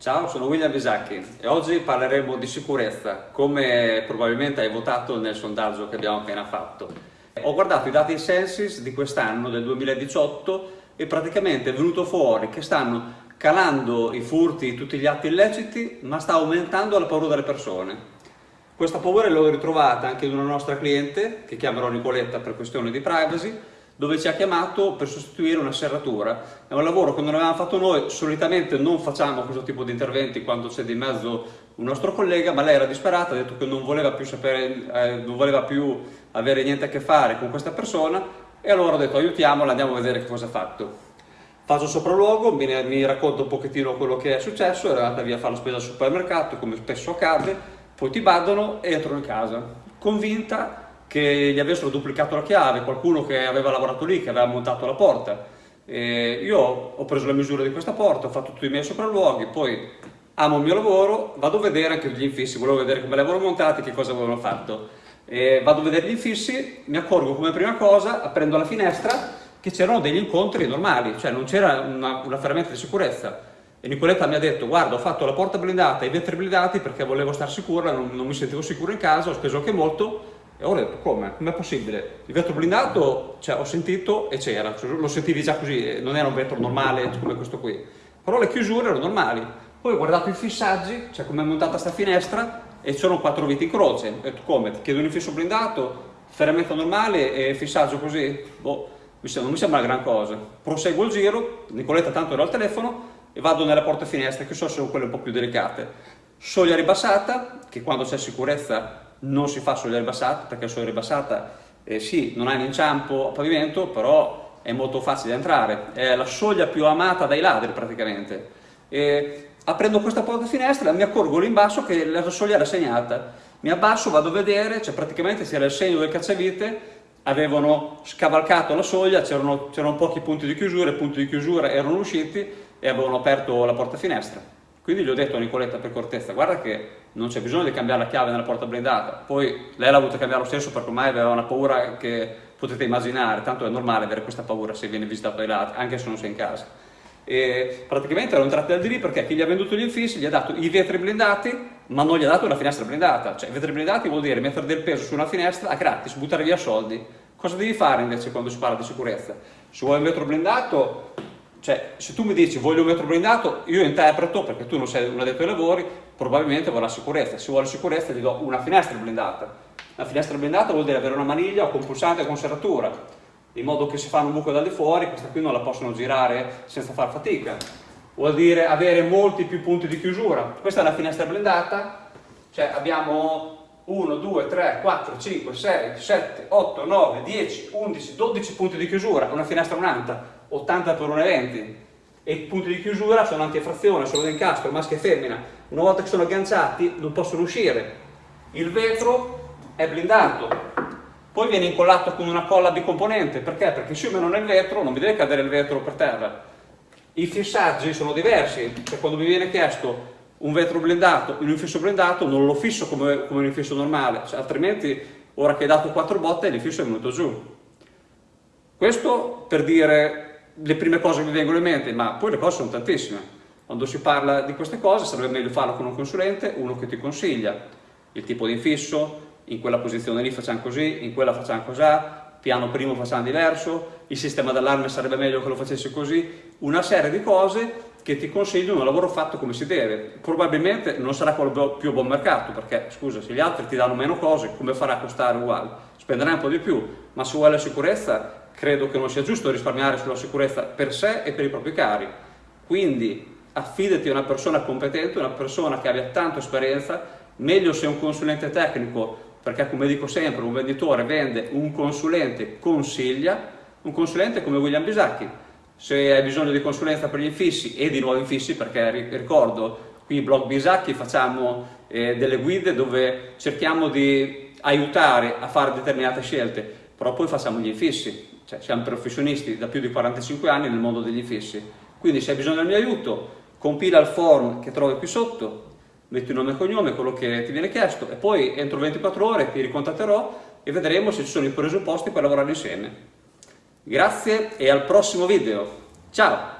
Ciao, sono William Bisacchi e oggi parleremo di sicurezza, come probabilmente hai votato nel sondaggio che abbiamo appena fatto. Ho guardato i dati Census di quest'anno, del 2018, e praticamente è venuto fuori che stanno calando i furti, tutti gli atti illeciti, ma sta aumentando la paura delle persone. Questa paura l'ho ritrovata anche in una nostra cliente, che chiamerò Nicoletta per questione di privacy, dove ci ha chiamato per sostituire una serratura. È un lavoro che non avevamo fatto noi, solitamente non facciamo questo tipo di interventi quando c'è di mezzo un nostro collega, ma lei era disperata, ha detto che non voleva più, sapere, eh, non voleva più avere niente a che fare con questa persona e allora ho detto aiutiamola, andiamo a vedere che cosa ha fatto. Faccio sopralluogo, mi, mi racconto un pochettino quello che è successo, era andata via a fare la spesa al supermercato, come spesso accade, poi ti badano e entrano in casa, convinta che gli avessero duplicato la chiave, qualcuno che aveva lavorato lì, che aveva montato la porta. E io ho preso le misure di questa porta, ho fatto tutti i miei sopralluoghi, poi amo il mio lavoro, vado a vedere anche gli infissi, volevo vedere come li avevano montati, che cosa avevano fatto. E vado a vedere gli infissi, mi accorgo come prima cosa, aprendo la finestra, che c'erano degli incontri normali, cioè non c'era una, una ferramenta di sicurezza. E Nicoletta mi ha detto, guarda, ho fatto la porta blindata e i vetri blindati perché volevo stare sicura, non, non mi sentivo sicuro in casa, ho speso anche molto, e ho detto, come? Com'è possibile? Il vetro blindato, cioè, ho sentito e c'era, cioè, lo sentivi già così, eh, non era un vetro normale come questo qui. Però le chiusure erano normali. Poi ho guardato i fissaggi, cioè come è montata sta finestra, e c'erano quattro viti in croce. Ho detto, come? Ti chiedo un infisso blindato, ferramenta normale e fissaggio così? Boh, non mi sembra una gran cosa. Proseguo il giro, Nicoletta tanto era al telefono, e vado nella porta finestra, che so sono quelle un po' più delicate. Soglia ribassata, che quando c'è sicurezza non si fa soglia ribassata perché la soglia ribassata eh, sì, non ha un inciampo a pavimento, però è molto facile entrare, è la soglia più amata dai ladri praticamente. E aprendo questa porta finestra mi accorgo lì in basso che la soglia era segnata, mi abbasso, vado a vedere, cioè praticamente c'era il segno del cacciavite, avevano scavalcato la soglia, c'erano pochi punti di chiusura, i punti di chiusura erano usciti e avevano aperto la porta finestra. Quindi gli ho detto a Nicoletta per cortezza, guarda che non c'è bisogno di cambiare la chiave nella porta blindata. Poi lei l'ha avuto cambiare lo stesso perché ormai aveva una paura che potete immaginare, tanto è normale avere questa paura se viene visitato dai ladri, anche se non sei in casa. E praticamente erano entrati da lì perché chi gli ha venduto gli infissi gli ha dato i vetri blindati, ma non gli ha dato una finestra blindata. Cioè, i vetri blindati vuol dire mettere del peso su una finestra a gratis, buttare via soldi. Cosa devi fare invece quando si parla di sicurezza? Se vuoi un vetro blindato, cioè, se tu mi dici voglio un vetro blindato, io interpreto, perché tu non sei un addetto ai lavori, probabilmente vorrà sicurezza. Se vuole sicurezza gli do una finestra blindata. Una finestra blindata vuol dire avere una maniglia con pulsante con serratura, in modo che se fanno un buco da lì fuori, questa qui non la possono girare senza far fatica. Vuol dire avere molti più punti di chiusura. Questa è una finestra blindata, cioè abbiamo 1, 2, 3, 4, 5, 6, 7, 8, 9, 10, 11, 12 punti di chiusura, una finestra un'anta 80 per 1,20 e i punti di chiusura sono antifrazione, sono d'incastro, maschio e femmina. Una volta che sono agganciati non possono uscire. Il vetro è blindato, poi viene incollato con una colla bicomponente, perché? Perché se io meno nel vetro non mi deve cadere il vetro per terra. I fissaggi sono diversi, cioè quando mi viene chiesto un vetro blindato in un infisso blindato non lo fisso come, come un infisso normale, cioè, altrimenti ora che hai dato quattro botte l'infisso è venuto giù. Questo per dire le prime cose che mi vengono in mente, ma poi le cose sono tantissime. Quando si parla di queste cose sarebbe meglio farlo con un consulente, uno che ti consiglia il tipo di infisso, in quella posizione lì facciamo così, in quella facciamo così, piano primo facciamo diverso, il sistema d'allarme sarebbe meglio che lo facessi così, una serie di cose che ti consigliano un lavoro fatto come si deve. Probabilmente non sarà quello più buon mercato, perché scusa, se gli altri ti danno meno cose, come farà a costare uguale? Spenderai un po' di più, ma se vuoi la sicurezza credo che non sia giusto risparmiare sulla sicurezza per sé e per i propri cari. Quindi affidati a una persona competente, una persona che abbia tanta esperienza, meglio se un consulente tecnico, perché come dico sempre, un venditore vende, un consulente consiglia, un consulente come William Bisacchi. Se hai bisogno di consulenza per gli infissi e di nuovi infissi, perché ricordo, qui in blog Bisacchi facciamo eh, delle guide dove cerchiamo di aiutare a fare determinate scelte, però poi facciamo gli infissi, cioè siamo professionisti da più di 45 anni nel mondo degli infissi. Quindi se hai bisogno del mio aiuto, compila il form che trovi qui sotto, metti nome e cognome, quello che ti viene chiesto e poi entro 24 ore ti ricontatterò e vedremo se ci sono i presupposti per lavorare insieme. Grazie e al prossimo video. Ciao!